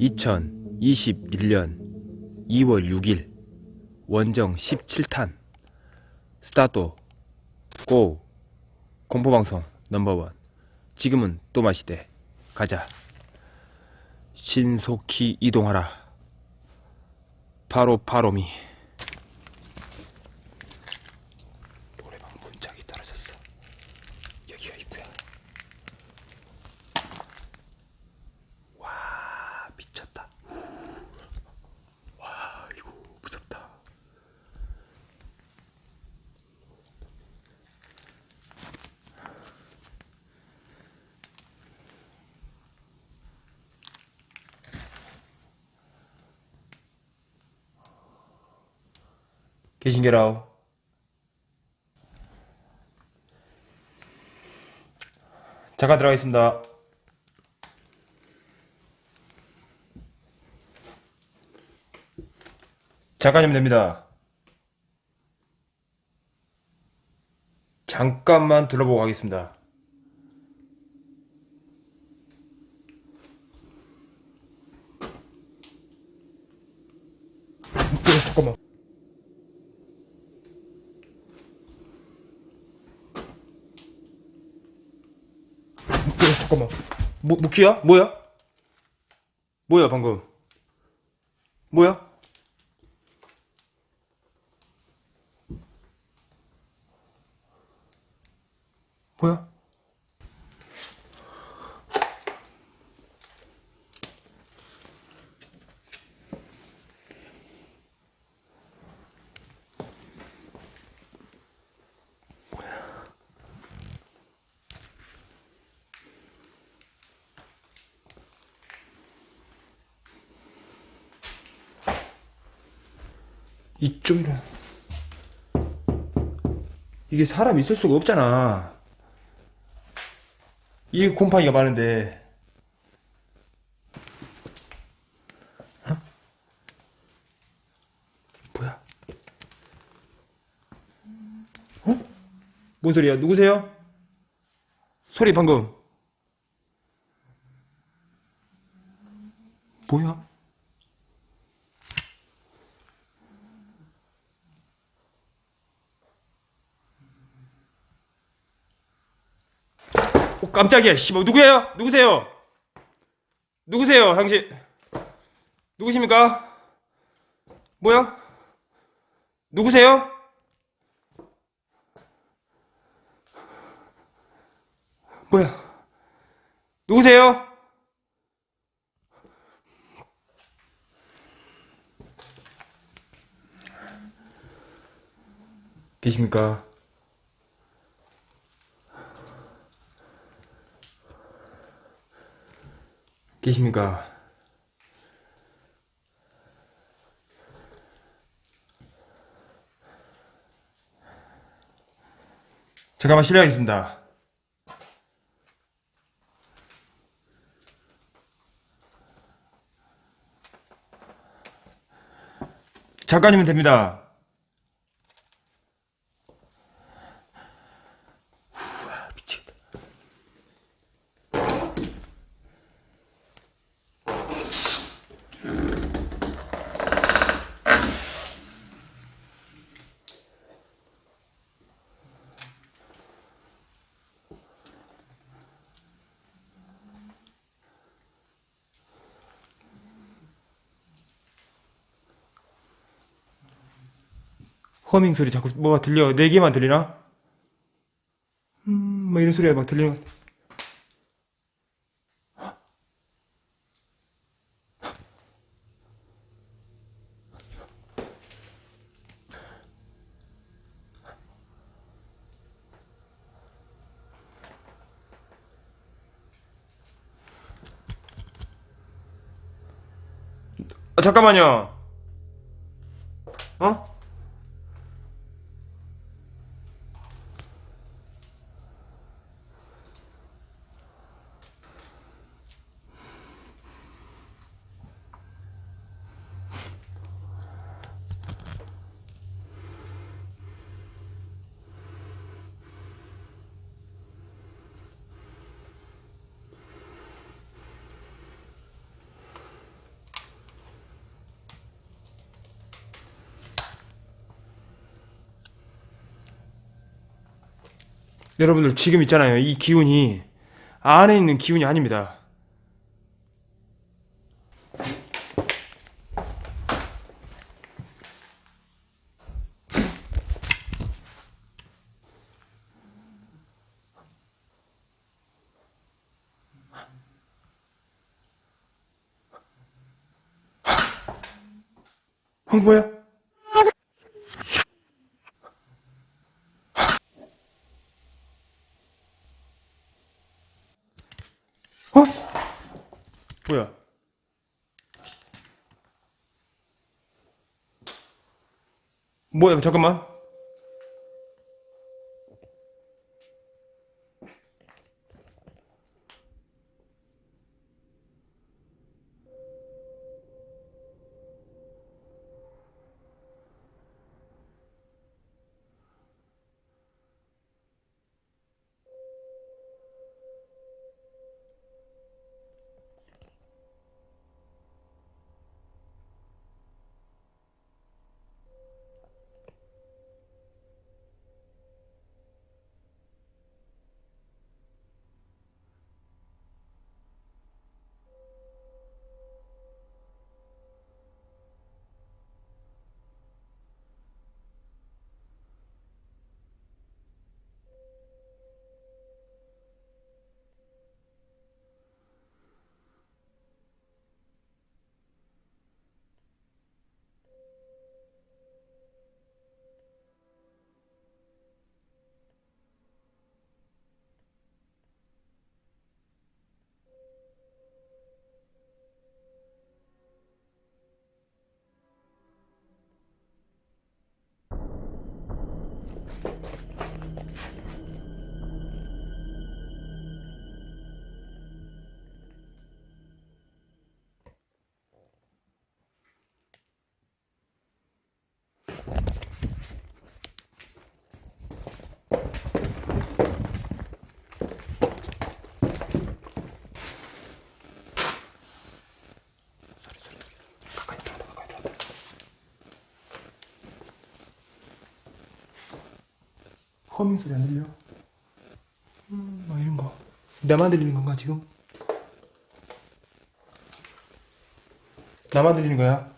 (2021년 2월 6일) 원정 17탄. 스타트 고. 공포방송 넘버원. 지금은 또 마시대. 가자. 신속히 이동하라. 바로 바로미 노래방 문짝이 떨어졌어 여기가 있구야 와 미쳤다 와 이거 무섭다 계신게라오. 잠깐 들어가겠습니다. 잠깐이면 됩니다. 잠깐만 둘러보고 가겠습니다 어, 잠깐만 어, 잠깐만 뭐, 무키야? 뭐야? 뭐야 방금 뭐야? 뭐야? 이쪽이라 이게 사람 있을 수가 없잖아 이 곰팡이가 많은데 어? 뭐야 어? 뭔 소리야 누구세요? 소리 방금 뭐야? 깜짝이야. 씨발 누구예요? 누구세요? 누구세요, 당신? 누구십니까? 뭐야? 누구세요? 뭐야? 누구세요? 계십니까? 계십니까? 잠깐만 실례하겠습니다. 잠깐이면 됩니다. 허밍 소리 자꾸 뭐가 들려 네 개만 들리나? 음뭐 이런 소리가 막 들리는 아, 잠깐만요 어? 여러분들 지금 있잖아요. 이 기운이 안에 있는 기운이 아닙니다. 황보야? 어? 뭐야? 뭐야? 잠깐만. 허밍 소리 안 들려? 음, 뭐 이런 거. 나만 들리는 건가 지금? 나만 들리는 거야?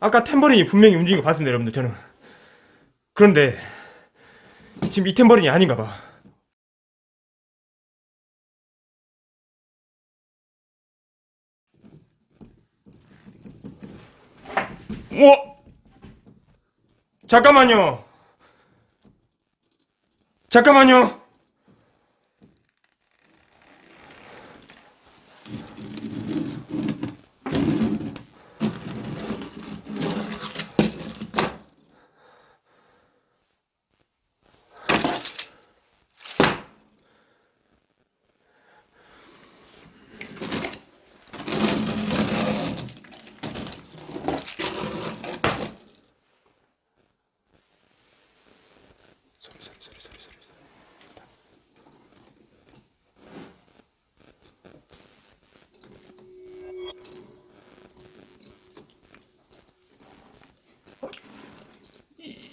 아까 탬버린이 분명히 움직인 거 봤습니다, 여러분들, 저는. 그런데, 지금 이 탬버린이 아닌가 봐. 오! 잠깐만요. 잠깐만요.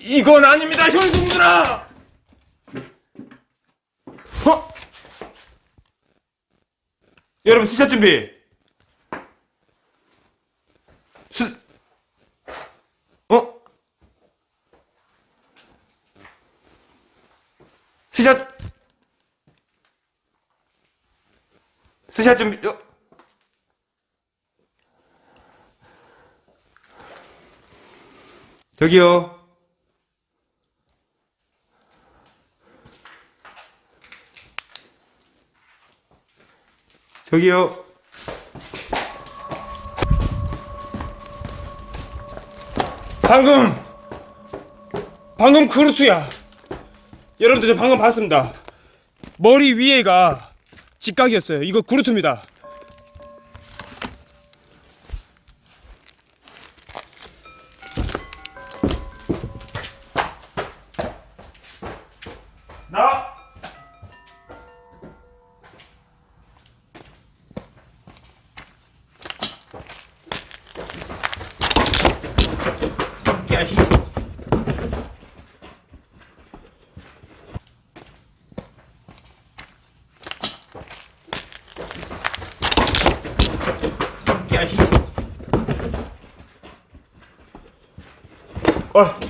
이, 이건 아닙니다, 현승들아! 어? 여러분, 수샷 준비! 수, 어? 스샷 스샷 좀 어. 저기요 저기요. 방금 방금 그루트야. 여러분들 저 방금 봤습니다. 머리 위에가 직각이었어요. 이거 그루트입니다 야, 씨. 어.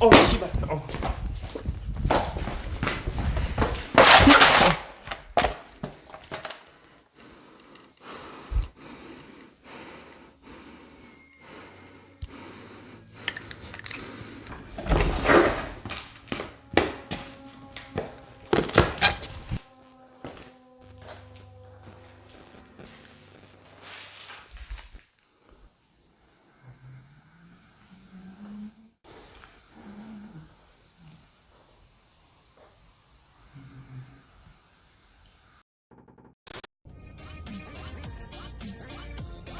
어,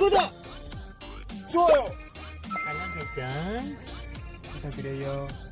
구독! 좋아요! 알람 설정 부탁드려요. 어.